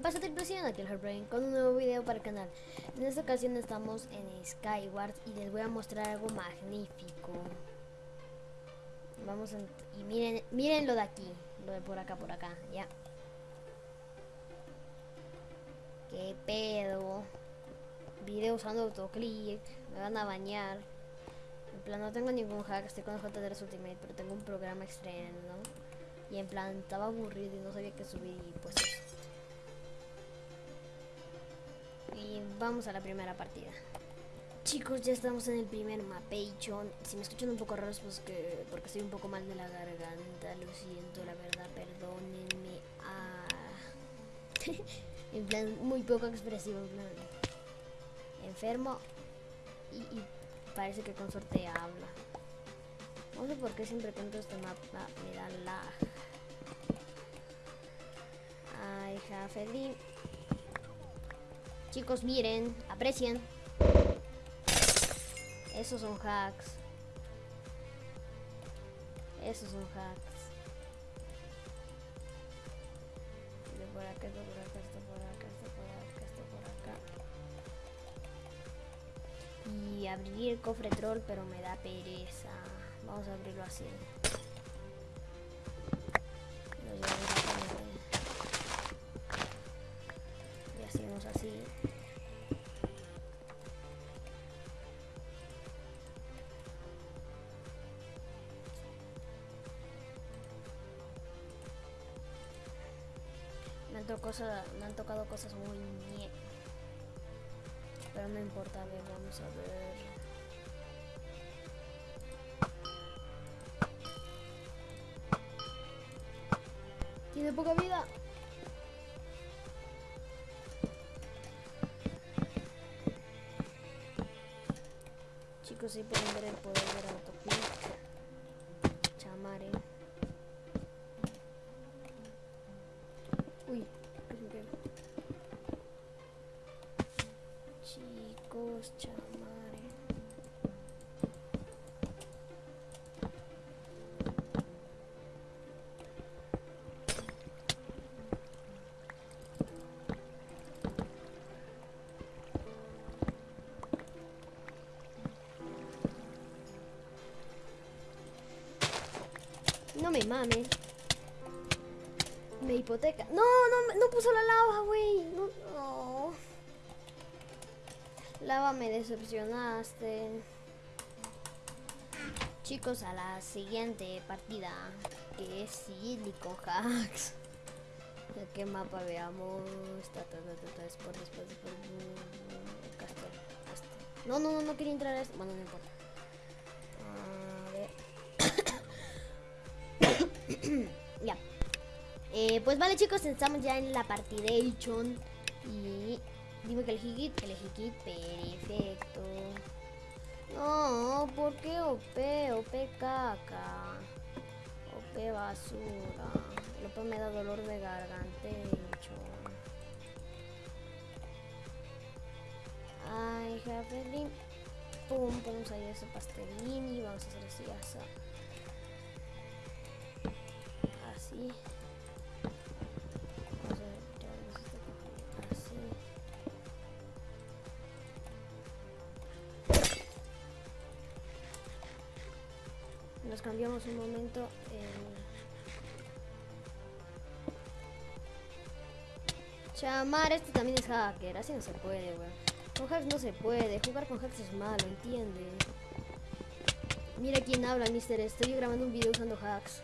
¿Qué pasa tripulación? Aquí el Heartbrain con un nuevo video para el canal. En esta ocasión estamos en Skyward y les voy a mostrar algo magnífico. Vamos a... Y miren, miren lo de aquí, lo de por acá, por acá, ya. ¿Qué pedo? Video usando autoclick, me van a bañar. En plan, no tengo ningún hack, estoy con JTRS Ultimate, pero tengo un programa externo. Y en plan, estaba aburrido y no sabía qué subir y pues eso. Y vamos a la primera partida. Chicos, ya estamos en el primer mapation. Si me escuchan un poco raros, pues que porque estoy un poco mal de la garganta, lo siento, la verdad, perdónenme. Ah. en plan, muy poco expresivo, en plan. Enfermo y, parece que con suerte habla. No sé por qué siempre que entro este mapa me da lag. Ay, Jafedín. Chicos, miren, aprecien. Esos son hacks. Esos son hacks. Y abrir el cofre troll, pero me da pereza. Vamos a abrirlo así. Cosas, me han tocado cosas muy ñe. Pero no importa, a ver, vamos a ver. Tiene poca vida. Chicos, sí pueden ver el poder del autoclick. Chamare. Uy, mames. Me hipoteca. No, no, no puso la lava, güey. No, no. Lava, me decepcionaste. Chicos, a la siguiente partida. Que es Silicon Hacks. ¿De qué mapa veamos? Después, después, después. No, no, no, no quería entrar a este. Bueno, no importa. Ya. Eh, pues vale chicos, estamos ya en la partidation y dime que elegí kit, elegí kit, perfecto. No, ¿por qué OP? Caca. OP basura. El OP me da dolor de gargantecho. Ay, Javelin. Pum, ponemos ahí ese pastelín y vamos a hacer así, así. Así. Nos cambiamos un momento. Eh... Chamar, este también es hacker, así no se puede, weón. Con hacks no se puede, jugar con hacks es malo, entiende. Mira quién habla, mister. Estoy grabando un video usando hacks.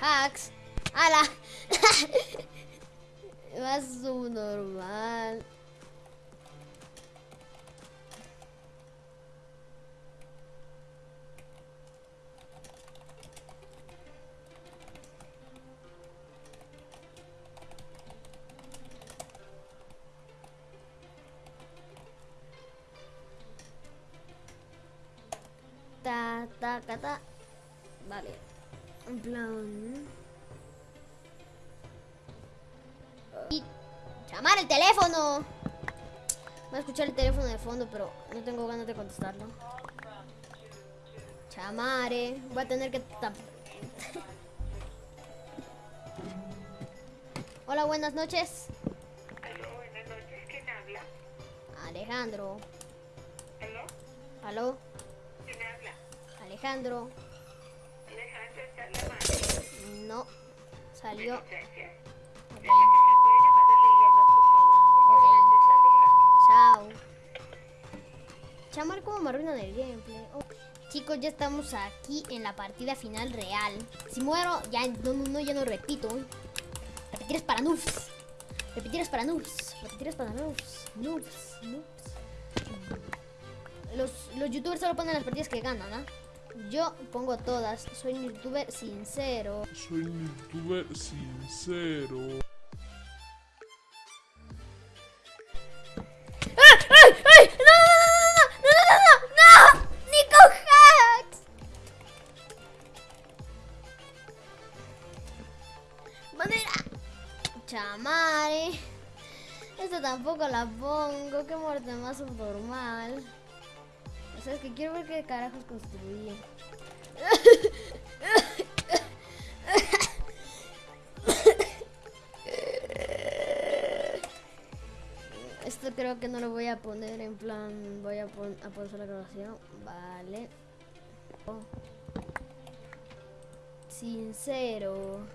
Hacks. ¡Hala! Más subnormal. Ta, ta, ta, ta. Vale. En plan... ¿eh? Y... ¡Llamar el teléfono! Voy a escuchar el teléfono de fondo, pero no tengo ganas de contestarlo. Chamare. ¿eh? Voy a tener que... Hola, buenas noches. Aló, buenas noches. ¿Quién habla? Alejandro. ¿Aló? ¿Aló? ¿Quién habla? Alejandro. No. Salió. Licencia. Ok. Dice que se puede llamar a Liliana, por favor. Ok. Porque Alejandro. Chao. Chamar como me arruinan el gameplay. Oh. Chicos, ya estamos aquí en la partida final real. Si muero, ya no, no, ya no repito. Repetir es para noobs. Repetir es para noobs. Repetir es para noobs. Noobs, noobs. Los, los youtubers solo ponen las partidas que ganan, ¿ah? Yo pongo todas. Soy un youtuber sincero. Soy un youtuber sincero. ¡Ay, ay! ¡No, no, no, no, no, no, no! ¡No! ¡Nico Hacks! ¡Manera! Chamare. Esta tampoco la pongo. Qué muerte más subnormal. O sea, es que quiero ver qué carajos construí. Esto creo que no lo voy a poner en plan. Voy a, pon a pausar la grabación. Vale. Oh. Sincero.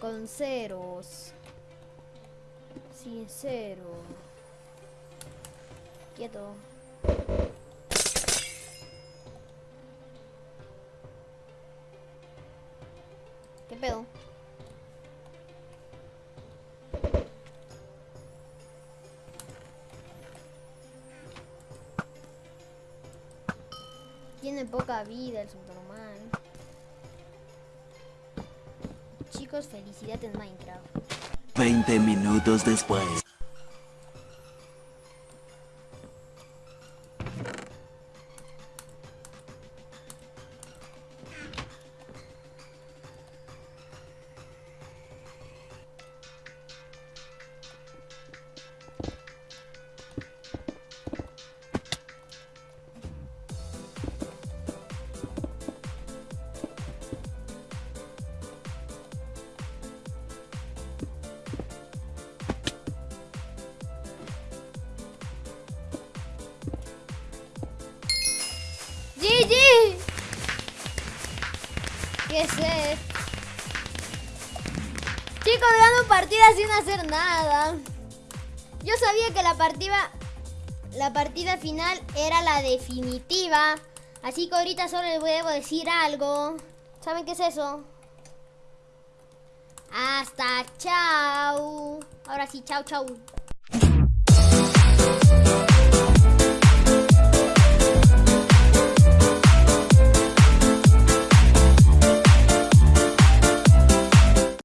Con ceros. Sincero. Quieto. ¿Qué pedo? Tiene poca vida el subnormal. Chicos, felicidad en Minecraft. 20 minutos después. ¿Qué esto? Chicos, dando partidas sin hacer nada. Yo sabía que la partida, la partida final era la definitiva. Así que ahorita solo les debo decir algo. ¿Saben qué es eso? Hasta chao. Ahora sí, chao, chao.